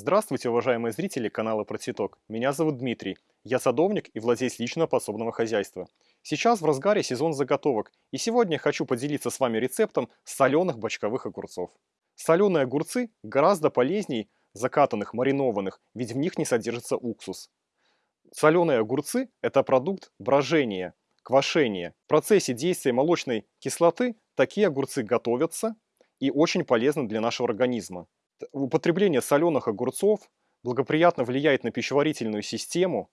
Здравствуйте, уважаемые зрители канала Про Цветок. Меня зовут Дмитрий. Я садовник и владелец личного подсобного хозяйства. Сейчас в разгаре сезон заготовок, и сегодня хочу поделиться с вами рецептом соленых бочковых огурцов. Соленые огурцы гораздо полезнее закатанных, маринованных, ведь в них не содержится уксус. Соленые огурцы – это продукт брожения, квашения. В процессе действия молочной кислоты такие огурцы готовятся и очень полезны для нашего организма. Употребление соленых огурцов благоприятно влияет на пищеварительную систему,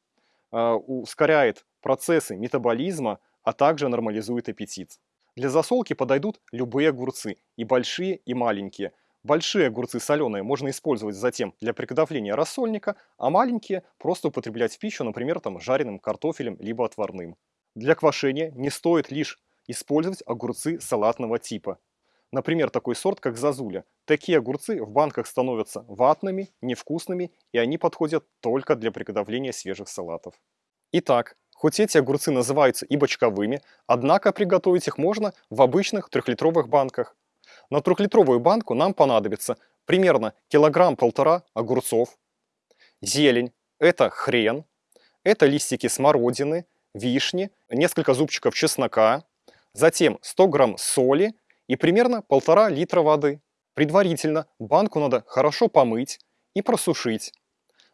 а, ускоряет процессы метаболизма, а также нормализует аппетит. Для засолки подойдут любые огурцы, и большие, и маленькие. Большие огурцы соленые можно использовать затем для приготовления рассольника, а маленькие просто употреблять в пищу, например, там, жареным картофелем либо отварным. Для квашения не стоит лишь использовать огурцы салатного типа. Например, такой сорт, как зазуля. Такие огурцы в банках становятся ватными, невкусными, и они подходят только для приготовления свежих салатов. Итак, хоть эти огурцы называются и бочковыми, однако приготовить их можно в обычных трехлитровых банках. На трехлитровую банку нам понадобится примерно килограмм-полтора огурцов, зелень, это хрен, это листики смородины, вишни, несколько зубчиков чеснока, затем 100 грамм соли, и примерно полтора литра воды. Предварительно банку надо хорошо помыть и просушить.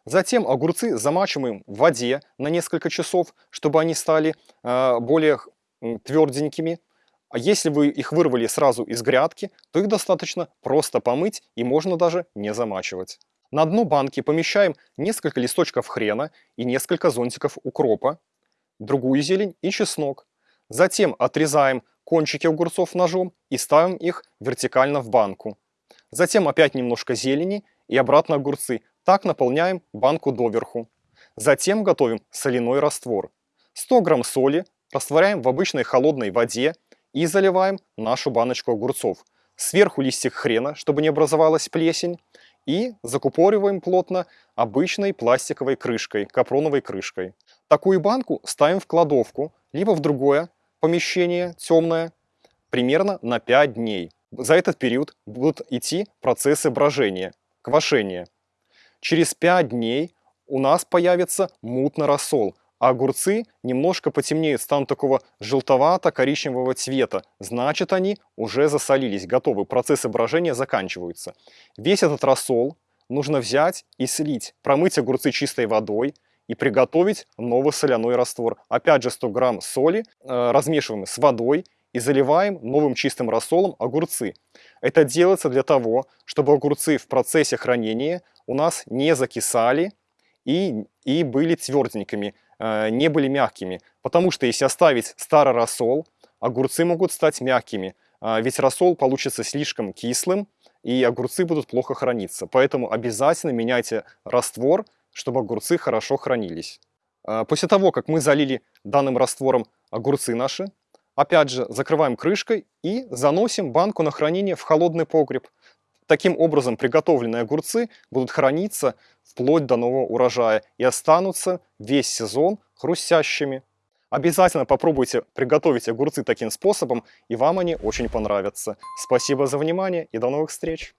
Затем огурцы замачиваем в воде на несколько часов, чтобы они стали э, более тверденькими. А если вы их вырвали сразу из грядки, то их достаточно просто помыть и можно даже не замачивать. На дно банки помещаем несколько листочков хрена и несколько зонтиков укропа, другую зелень и чеснок. Затем отрезаем кончики огурцов ножом и ставим их вертикально в банку. Затем опять немножко зелени и обратно огурцы. Так наполняем банку доверху. Затем готовим соляной раствор. 100 грамм соли растворяем в обычной холодной воде и заливаем нашу баночку огурцов. Сверху листик хрена, чтобы не образовалась плесень. И закупориваем плотно обычной пластиковой крышкой, капроновой крышкой. Такую банку ставим в кладовку, либо в другое помещение темное примерно на 5 дней. За этот период будут идти процессы брожения, квашения. Через 5 дней у нас появится мутный рассол, а огурцы немножко потемнеют, станут такого желтовато-коричневого цвета. Значит, они уже засолились, готовы, процессы брожения заканчиваются. Весь этот рассол нужно взять и слить, промыть огурцы чистой водой, и приготовить новый соляной раствор. Опять же 100 грамм соли э, размешиваем с водой и заливаем новым чистым рассолом огурцы. Это делается для того, чтобы огурцы в процессе хранения у нас не закисали и, и были тверденькими, э, не были мягкими. Потому что если оставить старый рассол, огурцы могут стать мягкими, э, ведь рассол получится слишком кислым, и огурцы будут плохо храниться. Поэтому обязательно меняйте раствор чтобы огурцы хорошо хранились. А, после того, как мы залили данным раствором огурцы наши, опять же закрываем крышкой и заносим банку на хранение в холодный погреб. Таким образом приготовленные огурцы будут храниться вплоть до нового урожая и останутся весь сезон хрустящими. Обязательно попробуйте приготовить огурцы таким способом, и вам они очень понравятся. Спасибо за внимание и до новых встреч!